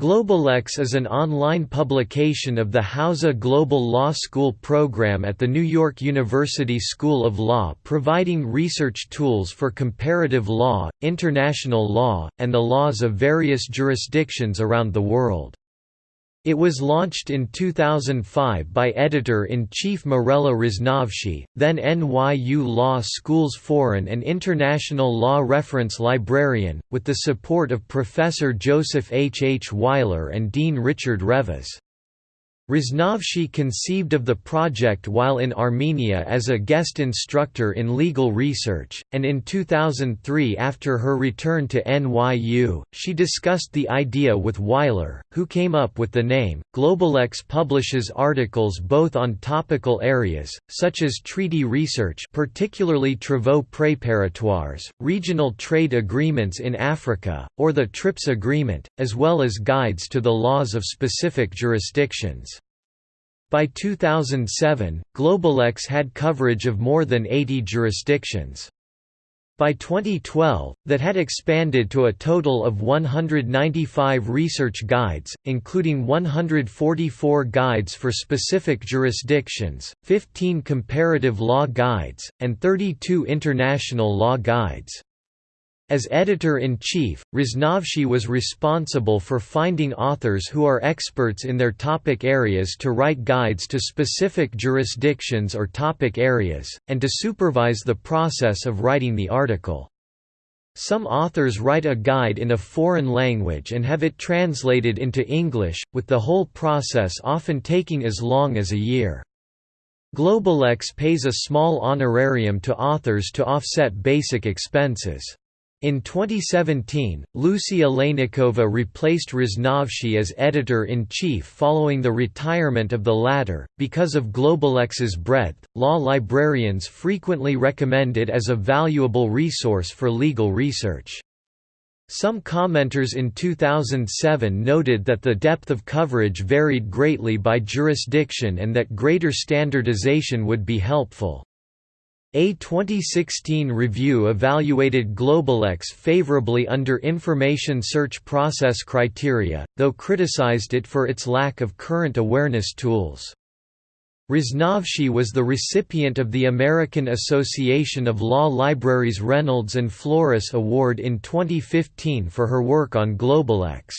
GlobaLex is an online publication of the Hauser Global Law School program at the New York University School of Law providing research tools for comparative law, international law, and the laws of various jurisdictions around the world. It was launched in 2005 by editor-in-chief Mirela Roznovschi, then NYU Law School's foreign and international law reference librarian, with the support of Professor Joseph H. H. Weiler and Dean Richard Revesz. Roznovschi conceived of the project while in Armenia as a guest instructor in legal research, and in 2003 after her return to NYU, she discussed the idea with Weiler, who came up with the name. GlobaLex publishes articles both on topical areas, such as treaty research particularly travaux préparatoires, regional trade agreements in Africa, or the TRIPS agreement, as well as guides to the laws of specific jurisdictions. By 2007, GlobaLex had coverage of more than 80 jurisdictions. By 2012, that had expanded to a total of 195 research guides, including 144 guides for specific jurisdictions, 15 comparative law guides, and 32 international law guides. As editor-in-chief, Roznovschi was responsible for finding authors who are experts in their topic areas to write guides to specific jurisdictions or topic areas, and to supervise the process of writing the article. Some authors write a guide in a foreign language and have it translated into English, with the whole process often taking as long as a year. GlobaLex pays a small honorarium to authors to offset basic expenses. In 2017, Lucie Olejnikova replaced Roznovschi as editor-in-chief following the retirement of the latter. Because of GlobaLex's breadth, law librarians frequently recommend it as a valuable resource for legal research. Some commenters in 2007 noted that the depth of coverage varied greatly by jurisdiction and that greater standardization would be helpful. A 2016 review evaluated GlobaLex favorably under information search process criteria, though criticized it for its lack of current awareness tools. Roznovschi was the recipient of the American Association of Law Libraries Reynolds and Flores Award in 2015 for her work on GlobaLex.